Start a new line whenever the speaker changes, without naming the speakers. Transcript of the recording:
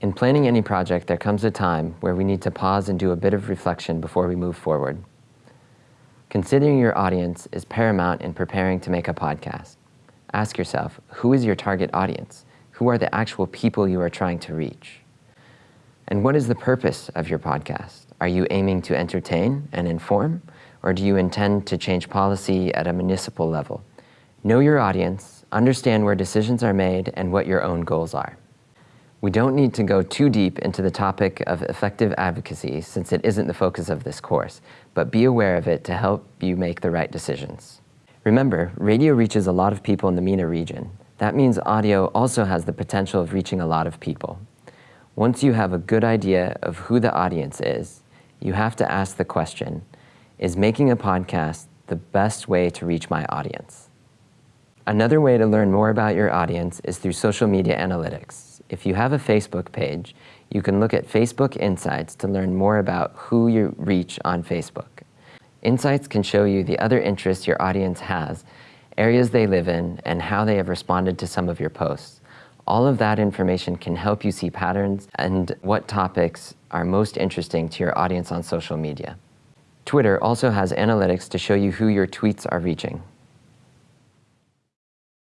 In planning any project, there comes a time where we need to pause and do a bit of reflection before we move forward. Considering your audience is paramount in preparing to make a podcast. Ask yourself, who is your target audience? Who are the actual people you are trying to reach? And what is the purpose of your podcast? Are you aiming to entertain and inform, or do you intend to change policy at a municipal level? Know your audience, understand where decisions are made, and what your own goals are. We don't need to go too deep into the topic of effective advocacy since it isn't the focus of this course, but be aware of it to help you make the right decisions. Remember, radio reaches a lot of people in the MENA region. That means audio also has the potential of reaching a lot of people. Once you have a good idea of who the audience is, you have to ask the question, is making a podcast the best way to reach my audience? Another way to learn more about your audience is through social media analytics. If you have a Facebook page, you can look at Facebook Insights to learn more about who you reach on Facebook. Insights can show you the other interests your audience has, areas they live in, and how they have responded to some of your posts. All of that information can help you see patterns and what topics are most interesting to your audience on social media. Twitter also has analytics to show you who your tweets are reaching.